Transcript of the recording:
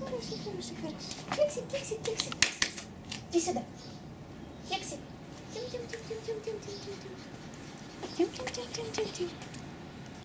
Хорошо, хорошо, хорошо. Кексик, кексик, кексик. Иди сюда. Кексик. Тим-тим-тим-тим-тим-тим-тим-тим. Тим-тим-тим-тим-тим-тим.